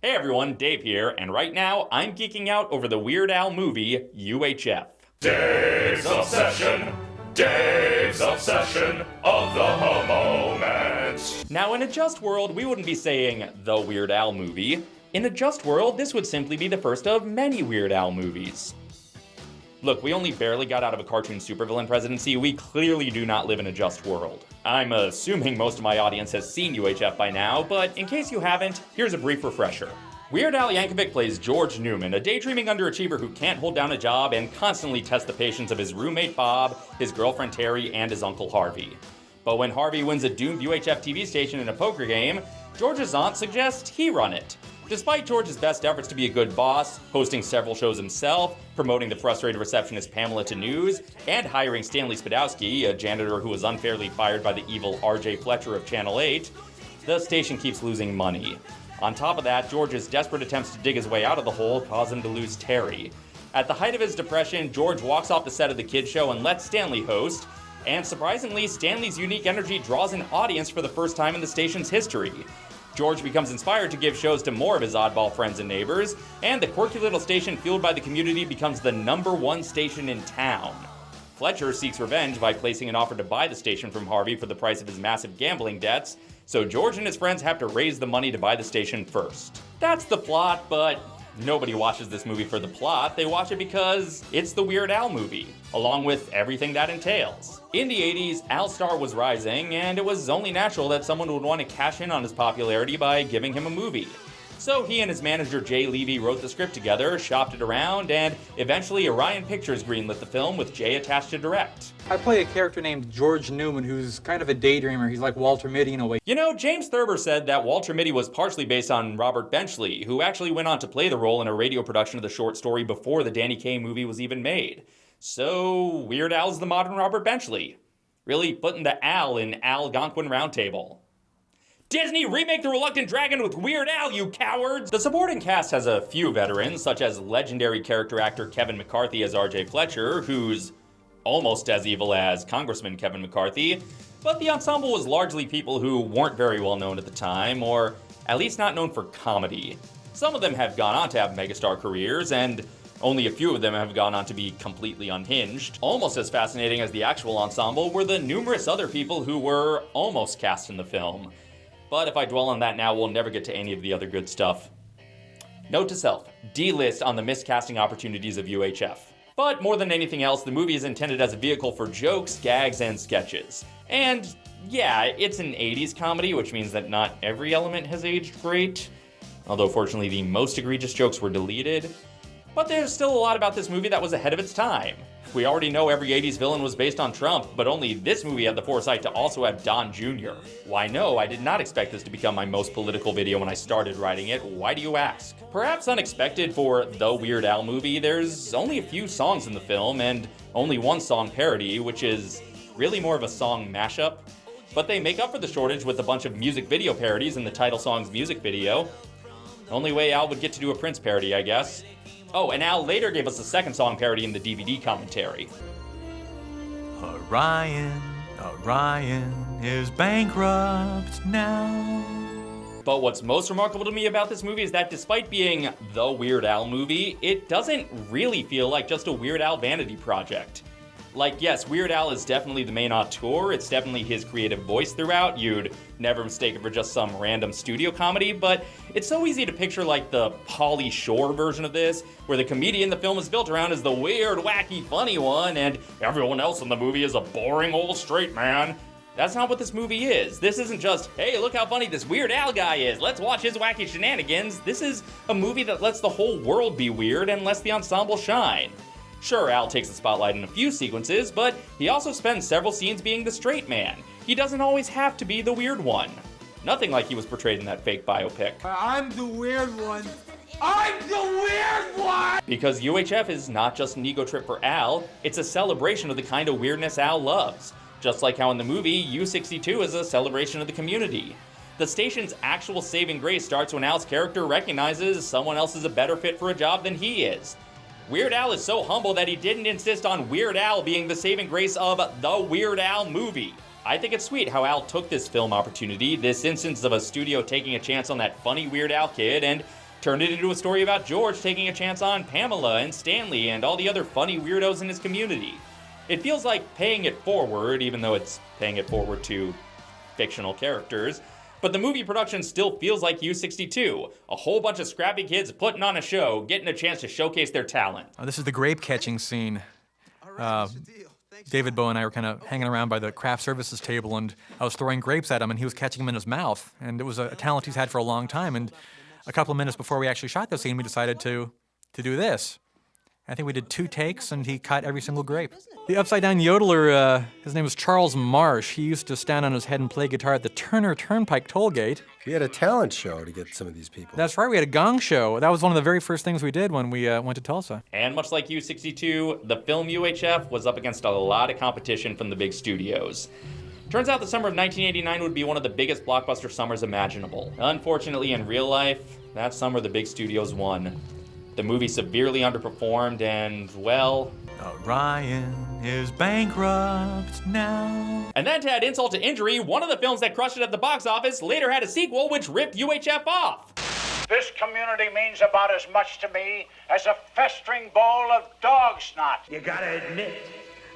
Hey everyone, Dave here, and right now I'm geeking out over the Weird Al movie UHF. Dave's Obsession, Dave's Obsession of the moment. Now, in a just world, we wouldn't be saying the Weird Al movie. In a just world, this would simply be the first of many Weird Al movies. Look, we only barely got out of a cartoon supervillain presidency. We clearly do not live in a just world. I'm assuming most of my audience has seen UHF by now, but in case you haven't, here's a brief refresher. Weird Al Yankovic plays George Newman, a daydreaming underachiever who can't hold down a job and constantly tests the patience of his roommate Bob, his girlfriend Teri, and his uncle Harvey. But when Harvey wins a doomed UHF TV station in a poker game, George's aunt suggests he run it. Despite George's best efforts to be a good boss, hosting several shows himself, promoting the frustrated receptionist Pamela to news, and hiring Stanley Spadowski, a janitor who was unfairly fired by the evil RJ Fletcher of Channel 8, the station keeps losing money. On top of that, George's desperate attempts to dig his way out of the hole cause him to lose Teri. At the height of his depression, George walks off the set of the kids show and lets Stanley host, and surprisingly, Stanley's unique energy draws an audience for the first time in the station's history. George becomes inspired to give shows to more of his oddball friends and neighbors, and the quirky little station fueled by the community becomes the number one station in town. Fletcher seeks revenge by placing an offer to buy the station from Harvey for the price of his massive gambling debts, so George and his friends have to raise the money to buy the station first. That's the plot, but Nobody watches this movie for the plot, they watch it because it's the Weird Al movie, along with everything that entails. In the 80s, Al Star was rising, and it was only natural that someone would want to cash in on his popularity by giving him a movie. So he and his manager Jay Levey wrote the script together, shopped it around, and eventually Orion Pictures greenlit the film with Jay attached to direct. I play a character named George Newman who's kind of a daydreamer. He's like Walter Mitty in a way. You know, James Thurber said that Walter Mitty was partially based on Robert Benchley, who actually went on to play the role in a radio production of the short story before the Danny Kaye movie was even made. So, Weird Al's the modern Robert Benchley. Really putting the Al in Algonquin Roundtable. Disney, remake The Reluctant Dragon with Weird Al, you cowards! The supporting cast has a few veterans, such as legendary character actor Kevin McCarthy as RJ Fletcher, who's almost as evil as Congressman Kevin McCarthy, but the ensemble was largely people who weren't very well known at the time, or at least not known for comedy. Some of them have gone on to have megastar careers, and only a few of them have gone on to be completely unhinged. Almost as fascinating as the actual ensemble were the numerous other people who were almost cast in the film. But if I dwell on that now, we'll never get to any of the other good stuff. Note to self, D-list on the miscasting opportunities of UHF. But more than anything else, the movie is intended as a vehicle for jokes, gags, and sketches. And yeah, it's an 80s comedy, which means that not every element has aged great. Although fortunately the most egregious jokes were deleted. But there's still a lot about this movie that was ahead of its time. We already know every 80s villain was based on Trump, but only this movie had the foresight to also have Don Jr. Why no, I did not expect this to become my most political video when I started writing it, why do you ask? Perhaps unexpected for the Weird Al movie, there's only a few songs in the film, and only one song parody, which is really more of a song mashup. But they make up for the shortage with a bunch of music video parodies in the title song's music video. Only way Al would get to do a Prince parody, I guess. Oh, and Al later gave us a second song parody in the DVD commentary. Orion, Orion is bankrupt now. But what's most remarkable to me about this movie is that despite being the Weird Al movie, it doesn't really feel like just a Weird Al vanity project. Like, yes, Weird Al is definitely the main auteur, it's definitely his creative voice throughout, you'd never mistake it for just some random studio comedy, but it's so easy to picture like the Pauly Shore version of this, where the comedian the film is built around is the weird, wacky, funny one, and everyone else in the movie is a boring old straight man. That's not what this movie is. This isn't just, hey, look how funny this Weird Al guy is, let's watch his wacky shenanigans. This is a movie that lets the whole world be weird and lets the ensemble shine. Sure, Al takes the spotlight in a few sequences, but he also spends several scenes being the straight man. He doesn't always have to be the weird one. Nothing like he was portrayed in that fake biopic. I'm the weird one. I'm the weird one! Because UHF is not just an ego trip for Al, it's a celebration of the kind of weirdness Al loves. Just like how in the movie, U62 is a celebration of the community. The station's actual saving grace starts when Al's character recognizes someone else is a better fit for a job than he is. Weird Al is so humble that he didn't insist on Weird Al being the saving grace of the Weird Al movie. I think it's sweet how Al took this film opportunity, this instance of a studio taking a chance on that funny Weird Al kid, and Turned it into a story about George taking a chance on Pamela and Stanley and all the other funny weirdos in his community. It feels like paying it forward, even though it's paying it forward to fictional characters, but the movie production still feels like U62. A whole bunch of scrappy kids putting on a show, getting a chance to showcase their talent. Oh, this is the grape catching scene. Uh, David Bowie and I were kind of hanging around by the craft services table, and I was throwing grapes at him, and he was catching them in his mouth. And it was a talent he's had for a long time. And a couple of minutes before we actually shot the scene, we decided to to do this. I think we did two takes, and he cut every single grape. The upside down yodeler, uh, his name was Charles Marsh. He used to stand on his head and play guitar at the Turner Turnpike toll gate. We had a talent show to get some of these people. That's right, we had a gong show. That was one of the very first things we did when we uh, went to Tulsa. And much like U62, the film UHF was up against a lot of competition from the big studios. Turns out the summer of 1989 would be one of the biggest blockbuster summers imaginable. Unfortunately, in real life, that summer the big studios won. The movie severely underperformed, and, well. Oh, Orion is bankrupt now. And then to add insult to injury, one of the films that crushed it at the box office later had a sequel which ripped UHF off. This community means about as much to me as a festering ball of dog snot. You gotta admit,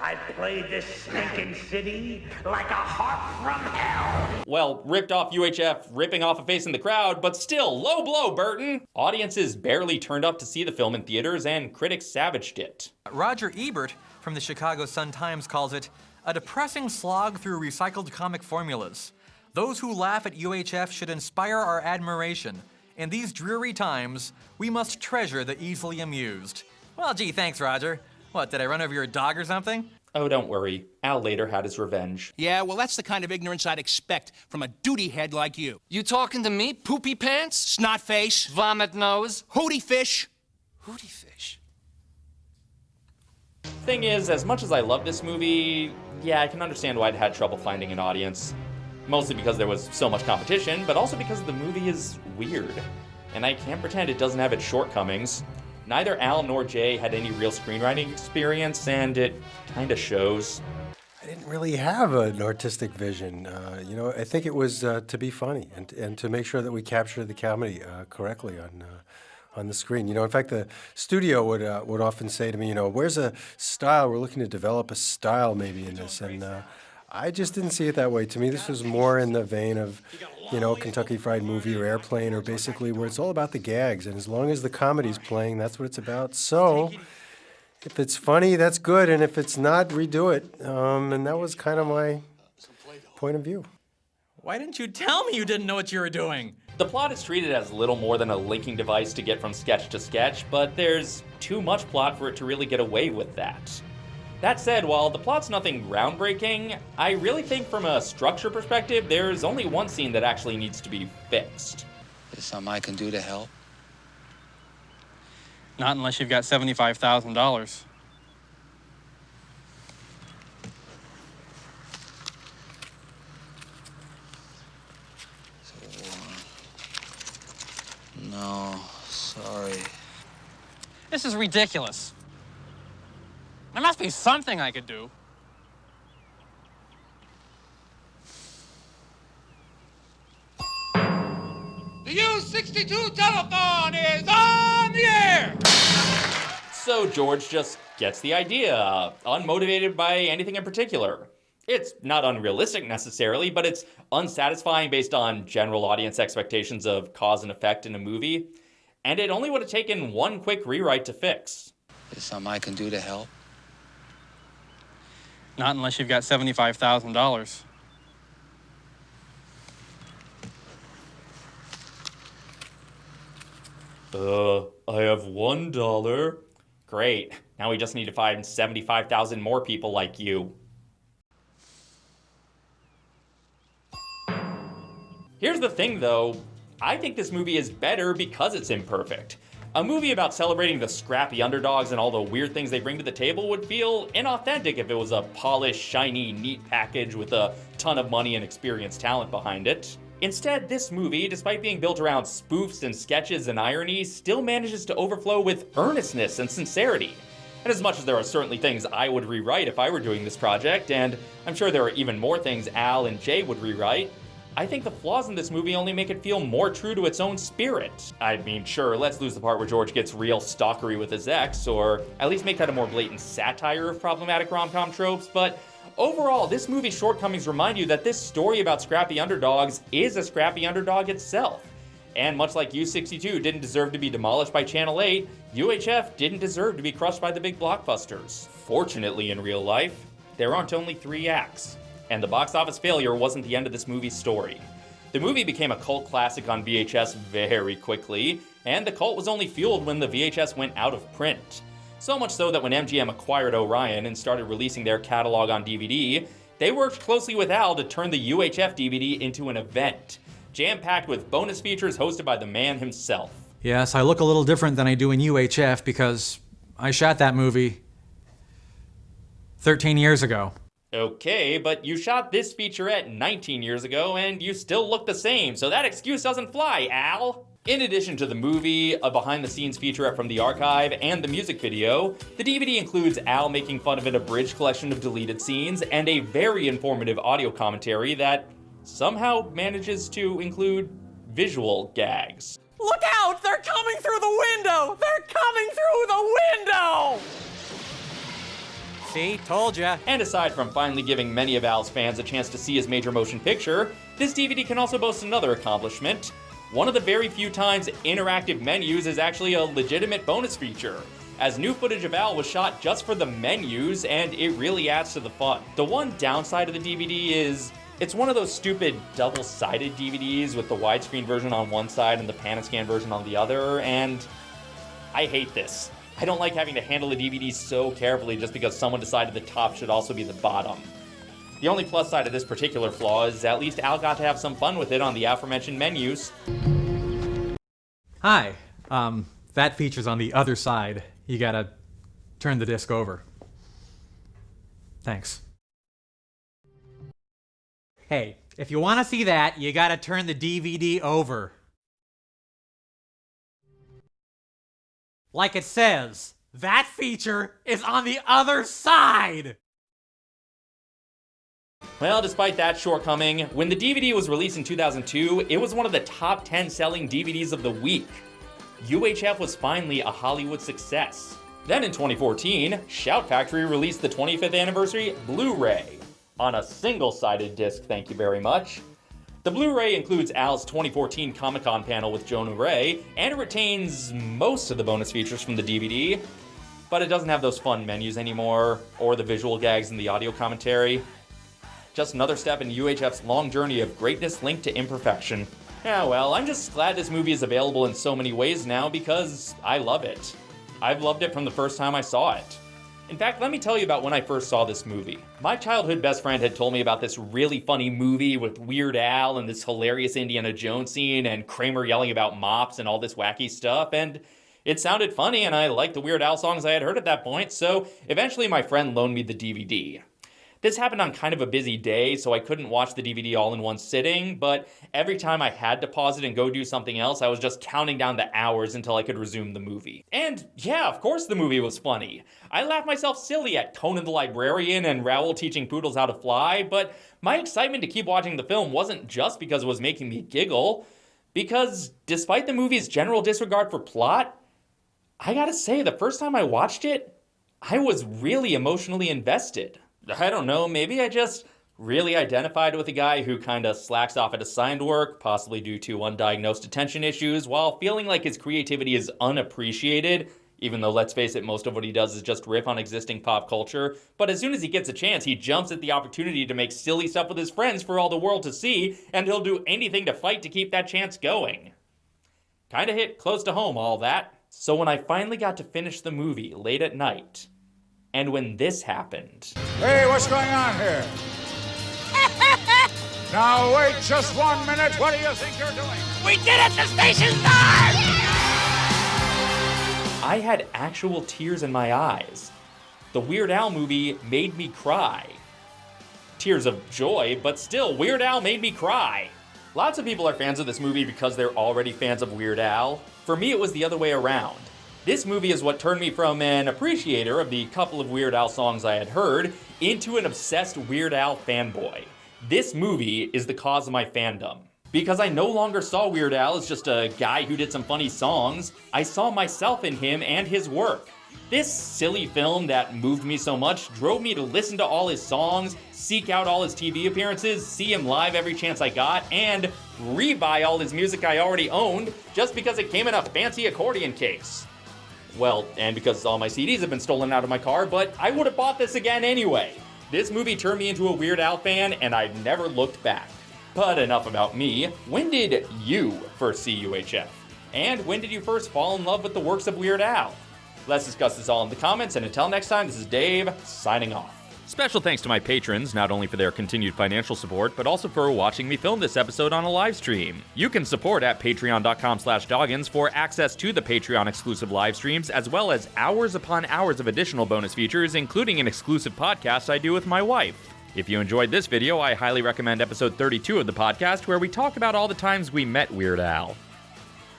I played this stinking city like a harp from hell. Well, ripped off UHF, ripping off a face in the crowd, but still, low blow, Burton! Audiences barely turned up to see the film in theaters, and critics savaged it. Roger Ebert from the Chicago Sun-Times calls it a depressing slog through recycled comic formulas. Those who laugh at UHF should inspire our admiration. In these dreary times, we must treasure the easily amused. Well, gee, thanks, Roger. What, did I run over your dog or something? Oh, don't worry. Al later had his revenge. Yeah, well, that's the kind of ignorance I'd expect from a duty head like you. You talking to me, poopy pants? Snot face? Vomit nose? Hootie fish? Hootie fish? Thing is, as much as I love this movie, yeah, I can understand why it had trouble finding an audience. Mostly because there was so much competition, but also because the movie is weird. And I can't pretend it doesn't have its shortcomings. Neither Al nor Jay had any real screenwriting experience, and it kinda shows. I didn't really have an artistic vision. Uh, you know, I think it was uh, to be funny and, and to make sure that we captured the comedy uh, correctly on uh, on the screen. You know, in fact, the studio would uh, would often say to me, you know, where's a style? We're looking to develop a style maybe in this, and uh, I just didn't see it that way. To me, this was more in the vein of, you know, Kentucky Fried Movie or Airplane, or basically where it's all about the gags, and as long as the comedy's playing, that's what it's about. So. If it's funny, that's good, and if it's not, redo it. Um, and that was kind of my point of view. Why didn't you tell me you didn't know what you were doing? The plot is treated as little more than a linking device to get from sketch to sketch, but there's too much plot for it to really get away with that. That said, while the plot's nothing groundbreaking, I really think from a structure perspective, there's only one scene that actually needs to be fixed. There's something I can do to help. Not unless you've got $75,000. Uh, no, sorry. This is ridiculous. There must be something I could do. The U62 telephone is on the air! So George just gets the idea, uh, unmotivated by anything in particular. It's not unrealistic necessarily, but it's unsatisfying based on general audience expectations of cause and effect in a movie, and it only would have taken one quick rewrite to fix. There's something I can do to help. Not unless you've got $75,000. Uh, I have one dollar. Great. Now we just need to find 75,000 more people like you. Here's the thing though, I think this movie is better because it's imperfect. A movie about celebrating the scrappy underdogs and all the weird things they bring to the table would feel inauthentic if it was a polished, shiny, neat package with a ton of money and experienced talent behind it. Instead, this movie, despite being built around spoofs and sketches and irony, still manages to overflow with earnestness and sincerity. And as much as there are certainly things I would rewrite if I were doing this project, and I'm sure there are even more things Al and Jay would rewrite, I think the flaws in this movie only make it feel more true to its own spirit. I mean, sure, let's lose the part where George gets real stalkery with his ex, or at least make that a more blatant satire of problematic rom-com tropes, but overall, this movie's shortcomings remind you that this story about scrappy underdogs is a scrappy underdog itself. And much like U62 didn't deserve to be demolished by Channel 8, UHF didn't deserve to be crushed by the big blockbusters. Fortunately, in real life, there aren't only three acts and the box office failure wasn't the end of this movie's story. The movie became a cult classic on VHS very quickly, and the cult was only fueled when the VHS went out of print. So much so that when MGM acquired Orion and started releasing their catalog on DVD, they worked closely with Al to turn the UHF DVD into an event, jam-packed with bonus features hosted by the man himself. Yes, I look a little different than I do in UHF because I shot that movie 13 years ago. Okay, but you shot this featurette 19 years ago and you still look the same, so that excuse doesn't fly, Al. In addition to the movie, a behind-the-scenes featurette from the archive, and the music video, the DVD includes Al making fun of an abridged collection of deleted scenes and a very informative audio commentary that somehow manages to include visual gags. Look out! They're coming through the window! They're coming through the window! See? Told ya. And aside from finally giving many of Al's fans a chance to see his major motion picture, this DVD can also boast another accomplishment. One of the very few times interactive menus is actually a legitimate bonus feature, as new footage of Al was shot just for the menus, and it really adds to the fun. The one downside of the DVD is it's one of those stupid double-sided DVDs with the widescreen version on one side and the pan-and-scan version on the other, and I hate this. I don't like having to handle the DVD so carefully just because someone decided the top should also be the bottom. The only plus side of this particular flaw is at least Al got to have some fun with it on the aforementioned menus. Hi, um, that feature's on the other side. You gotta turn the disc over. Thanks. Hey, if you want to see that, you gotta turn the DVD over. Like it says, that feature is on the other side! Well, despite that shortcoming, when the DVD was released in 2002, it was one of the top 10 selling DVDs of the week. UHF was finally a Hollywood success. Then in 2014, Shout Factory released the 25th anniversary Blu-ray on a single-sided disc, thank you very much. The Blu-ray includes Al's 2014 Comic-Con panel with Jonah Ray, and it retains most of the bonus features from the DVD, but it doesn't have those fun menus anymore, or the visual gags in the audio commentary. Just another step in UHF's long journey of greatness linked to imperfection. Yeah, well, I'm just glad this movie is available in so many ways now because I love it. I've loved it from the first time I saw it. In fact, let me tell you about when I first saw this movie. My childhood best friend had told me about this really funny movie with Weird Al and this hilarious Indiana Jones scene and Kramer yelling about mops and all this wacky stuff, and it sounded funny and I liked the Weird Al songs I had heard at that point, so eventually my friend loaned me the DVD. This happened on kind of a busy day, so I couldn't watch the DVD all in one sitting, but every time I had to pause it and go do something else, I was just counting down the hours until I could resume the movie. And yeah, of course the movie was funny. I laughed myself silly at Conan the Librarian and Raoul teaching poodles how to fly, but my excitement to keep watching the film wasn't just because it was making me giggle, because despite the movie's general disregard for plot, I gotta say, the first time I watched it, I was really emotionally invested. I don't know, maybe I just really identified with a guy who kinda slacks off at assigned work, possibly due to undiagnosed attention issues, while feeling like his creativity is unappreciated, even though let's face it, most of what he does is just riff on existing pop culture. But as soon as he gets a chance, he jumps at the opportunity to make silly stuff with his friends for all the world to see, and he'll do anything to fight to keep that chance going. Kinda hit close to home, all that. So when I finally got to finish the movie late at night, and when this happened. Hey, what's going on here? now, wait just one minute. What do you think you're doing? We did it! The station's done! I had actual tears in my eyes. The Weird Al movie made me cry. Tears of joy, but still, Weird Al made me cry. Lots of people are fans of this movie because they're already fans of Weird Al. For me, it was the other way around. This movie is what turned me from an appreciator of the couple of Weird Al songs I had heard into an obsessed Weird Al fanboy. This movie is the cause of my fandom. Because I no longer saw Weird Al as just a guy who did some funny songs, I saw myself in him and his work. This silly film that moved me so much drove me to listen to all his songs, seek out all his TV appearances, see him live every chance I got, and rebuy all his music I already owned just because it came in a fancy accordion case. Well, and because all my CDs have been stolen out of my car, but I would have bought this again anyway. This movie turned me into a Weird Al fan, and I've never looked back. But enough about me. When did you first see UHF? And when did you first fall in love with the works of Weird Al? Let's discuss this all in the comments, and until next time, this is Dave, signing off. Special thanks to my patrons, not only for their continued financial support, but also for watching me film this episode on a live stream. You can support at patreon.com slash doggins for access to the Patreon exclusive live streams, as well as hours upon hours of additional bonus features, including an exclusive podcast I do with my wife. If you enjoyed this video, I highly recommend episode 32 of the podcast, where we talk about all the times we met Weird Al.